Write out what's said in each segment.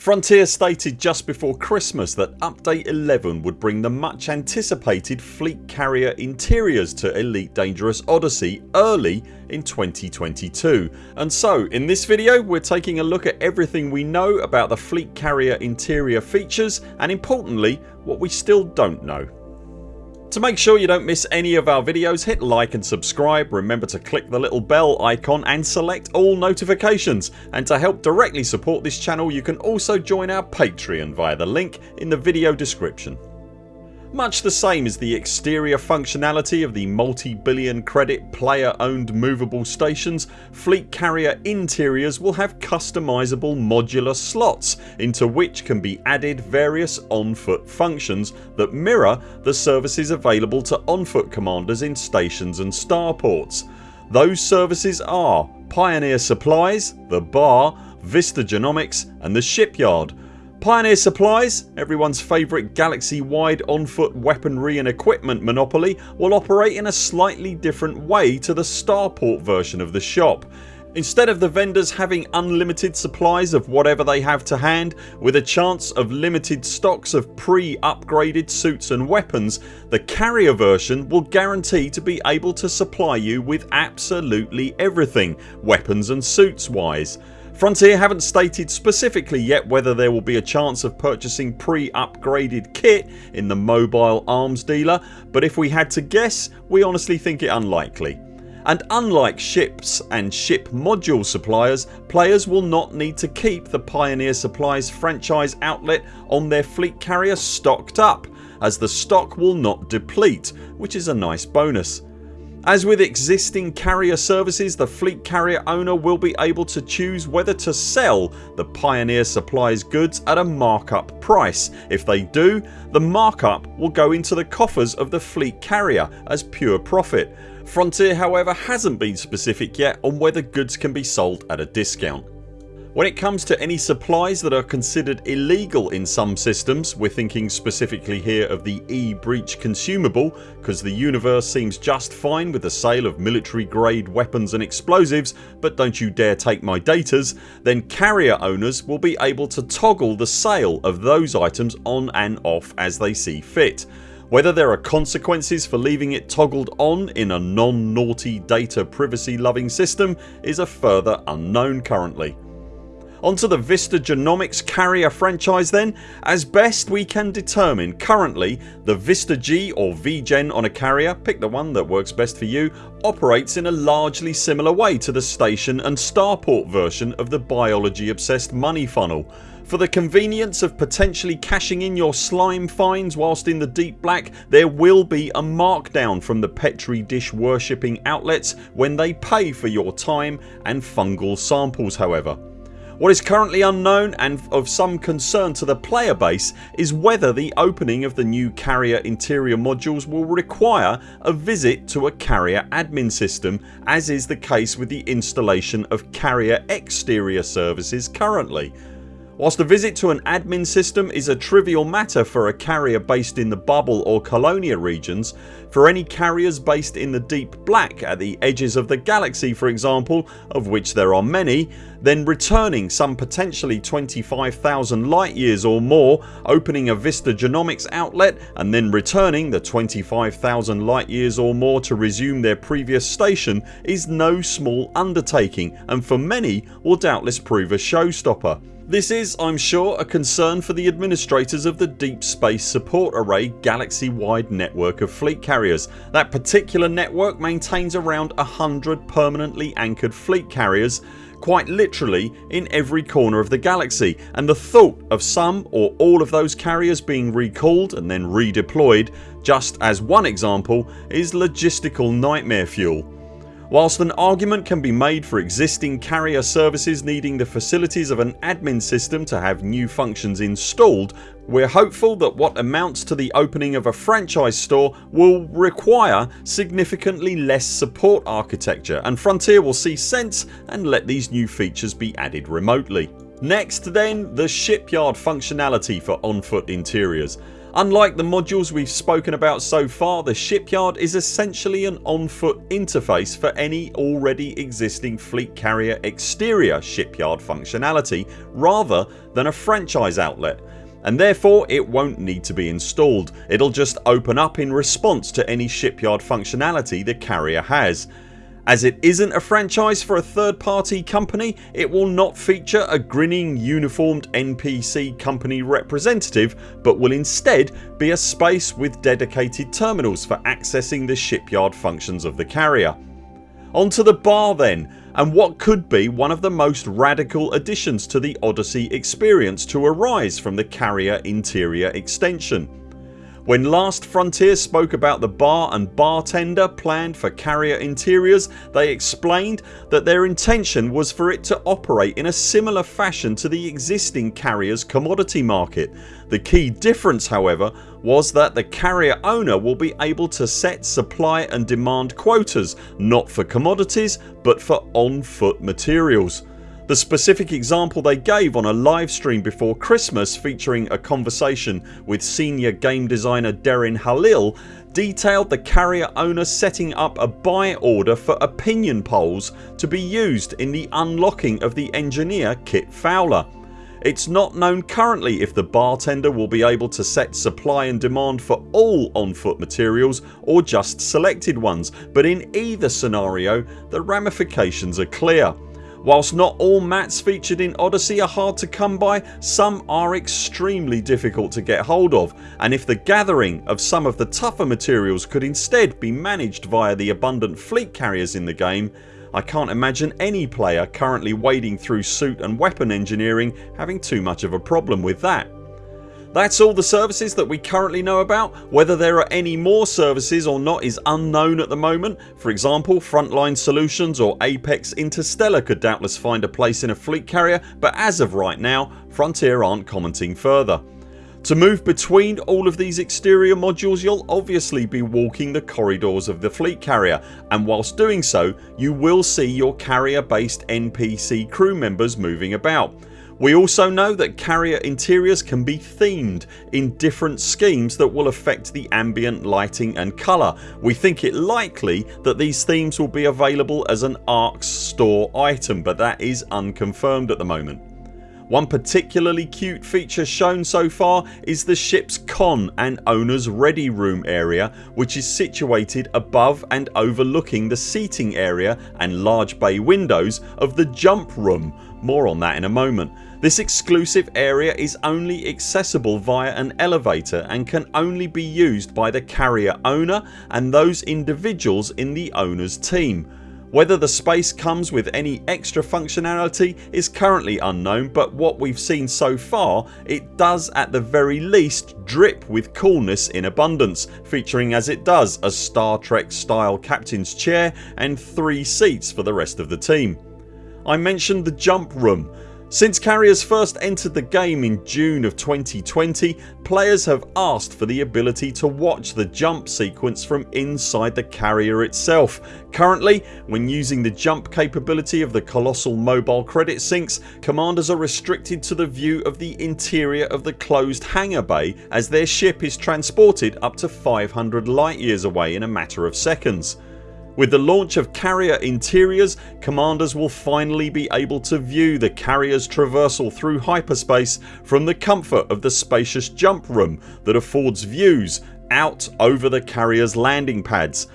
Frontier stated just before Christmas that update 11 would bring the much anticipated fleet carrier interiors to Elite Dangerous Odyssey early in 2022 and so in this video we're taking a look at everything we know about the fleet carrier interior features and importantly what we still don't know. To make sure you don't miss any of our videos hit like and subscribe, remember to click the little bell icon and select all notifications and to help directly support this channel you can also join our Patreon via the link in the video description. Much the same as the exterior functionality of the multi-billion credit player owned movable stations, fleet carrier interiors will have customisable modular slots into which can be added various on foot functions that mirror the services available to on foot commanders in stations and starports. Those services are Pioneer Supplies, the Bar, Vista Genomics and the Shipyard Pioneer Supplies, everyone's favourite galaxy wide on foot weaponry and equipment monopoly will operate in a slightly different way to the starport version of the shop. Instead of the vendors having unlimited supplies of whatever they have to hand with a chance of limited stocks of pre-upgraded suits and weapons the carrier version will guarantee to be able to supply you with absolutely everything weapons and suits wise. Frontier haven't stated specifically yet whether there will be a chance of purchasing pre-upgraded kit in the mobile arms dealer but if we had to guess we honestly think it unlikely. And unlike ships and ship module suppliers players will not need to keep the Pioneer Supplies franchise outlet on their fleet carrier stocked up as the stock will not deplete which is a nice bonus. As with existing carrier services the fleet carrier owner will be able to choose whether to sell the Pioneer Supplies goods at a markup price. If they do the markup will go into the coffers of the fleet carrier as pure profit. Frontier however hasn't been specific yet on whether goods can be sold at a discount. When it comes to any supplies that are considered illegal in some systems we're thinking specifically here of the E-breach consumable because the universe seems just fine with the sale of military grade weapons and explosives but don't you dare take my datas then carrier owners will be able to toggle the sale of those items on and off as they see fit. Whether there are consequences for leaving it toggled on in a non-naughty data privacy loving system is a further unknown currently. Onto the Vista Genomics carrier franchise then. As best we can determine currently the Vista G or VGen on a carrier, pick the one that works best for you, operates in a largely similar way to the station and starport version of the biology obsessed money funnel. For the convenience of potentially cashing in your slime finds whilst in the deep black there will be a markdown from the Petri dish worshipping outlets when they pay for your time and fungal samples however. What is currently unknown and of some concern to the player base is whether the opening of the new carrier interior modules will require a visit to a carrier admin system as is the case with the installation of carrier exterior services currently. Whilst a visit to an admin system is a trivial matter for a carrier based in the Bubble or Colonia regions, for any carriers based in the deep black at the edges of the galaxy for example of which there are many then returning some potentially 25,000 light years or more, opening a Vista Genomics outlet and then returning the 25,000 light years or more to resume their previous station is no small undertaking and for many will doubtless prove a showstopper. This is I'm sure a concern for the administrators of the Deep Space Support Array galaxy wide network of fleet carriers. That particular network maintains around 100 permanently anchored fleet carriers quite literally in every corner of the galaxy and the thought of some or all of those carriers being recalled and then redeployed just as one example is logistical nightmare fuel. Whilst an argument can be made for existing carrier services needing the facilities of an admin system to have new functions installed we're hopeful that what amounts to the opening of a franchise store will require significantly less support architecture and Frontier will see sense and let these new features be added remotely. Next then the shipyard functionality for on foot interiors. Unlike the modules we've spoken about so far the shipyard is essentially an on foot interface for any already existing fleet carrier exterior shipyard functionality rather than a franchise outlet and therefore it won't need to be installed. It'll just open up in response to any shipyard functionality the carrier has. As it isn't a franchise for a third party company it will not feature a grinning uniformed NPC company representative but will instead be a space with dedicated terminals for accessing the shipyard functions of the carrier. Onto the bar then and what could be one of the most radical additions to the Odyssey experience to arise from the carrier interior extension. When last Frontier spoke about the bar and bartender planned for carrier interiors they explained that their intention was for it to operate in a similar fashion to the existing carriers commodity market. The key difference however was that the carrier owner will be able to set supply and demand quotas not for commodities but for on foot materials. The specific example they gave on a live stream before Christmas featuring a conversation with senior game designer Derin Halil detailed the carrier owner setting up a buy order for opinion polls to be used in the unlocking of the engineer Kit Fowler. It's not known currently if the bartender will be able to set supply and demand for all on foot materials or just selected ones but in either scenario the ramifications are clear. Whilst not all mats featured in Odyssey are hard to come by some are extremely difficult to get hold of and if the gathering of some of the tougher materials could instead be managed via the abundant fleet carriers in the game I can't imagine any player currently wading through suit and weapon engineering having too much of a problem with that. That's all the services that we currently know about. Whether there are any more services or not is unknown at the moment. For example Frontline Solutions or Apex Interstellar could doubtless find a place in a fleet carrier but as of right now Frontier aren't commenting further. To move between all of these exterior modules you'll obviously be walking the corridors of the fleet carrier and whilst doing so you will see your carrier based NPC crew members moving about. We also know that carrier interiors can be themed in different schemes that will affect the ambient lighting and colour. We think it likely that these themes will be available as an ARX store item but that is unconfirmed at the moment. One particularly cute feature shown so far is the ships con and owners ready room area which is situated above and overlooking the seating area and large bay windows of the jump room. More on that in a moment. This exclusive area is only accessible via an elevator and can only be used by the carrier owner and those individuals in the owners team. Whether the space comes with any extra functionality is currently unknown but what we've seen so far it does at the very least drip with coolness in abundance featuring as it does a Star Trek style captain's chair and 3 seats for the rest of the team. I mentioned the jump room since carriers first entered the game in June of 2020 players have asked for the ability to watch the jump sequence from inside the carrier itself. Currently when using the jump capability of the colossal mobile credit sinks commanders are restricted to the view of the interior of the closed hangar bay as their ship is transported up to 500 light years away in a matter of seconds. With the launch of carrier interiors commanders will finally be able to view the carriers traversal through hyperspace from the comfort of the spacious jump room that affords views out over the carriers landing pads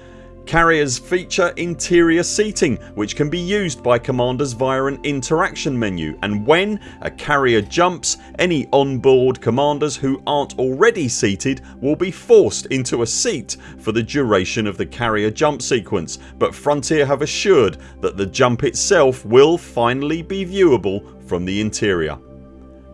Carriers feature interior seating which can be used by commanders via an interaction menu and when a carrier jumps any onboard commanders who aren't already seated will be forced into a seat for the duration of the carrier jump sequence but Frontier have assured that the jump itself will finally be viewable from the interior.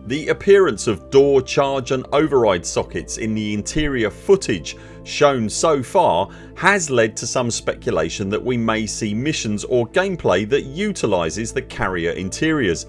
The appearance of door charge and override sockets in the interior footage shown so far has led to some speculation that we may see missions or gameplay that utilises the carrier interiors.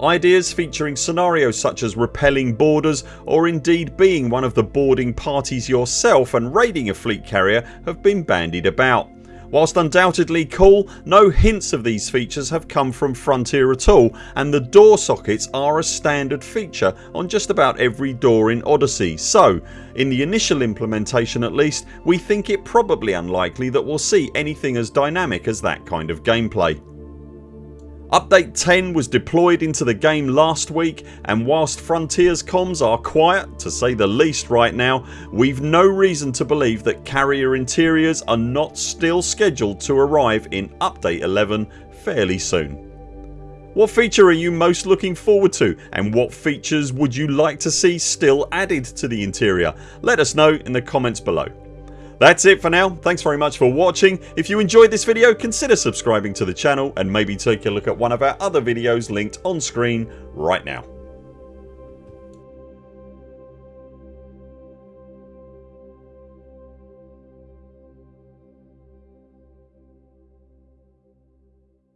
Ideas featuring scenarios such as repelling boarders or indeed being one of the boarding parties yourself and raiding a fleet carrier have been bandied about. Whilst undoubtedly cool no hints of these features have come from Frontier at all and the door sockets are a standard feature on just about every door in Odyssey so in the initial implementation at least we think it probably unlikely that we'll see anything as dynamic as that kind of gameplay. Update 10 was deployed into the game last week and whilst Frontiers comms are quiet to say the least right now we've no reason to believe that carrier interiors are not still scheduled to arrive in update 11 fairly soon. What feature are you most looking forward to and what features would you like to see still added to the interior? Let us know in the comments below. That's it for now. Thanks very much for watching. If you enjoyed this video consider subscribing to the channel and maybe take a look at one of our other videos linked on screen right now.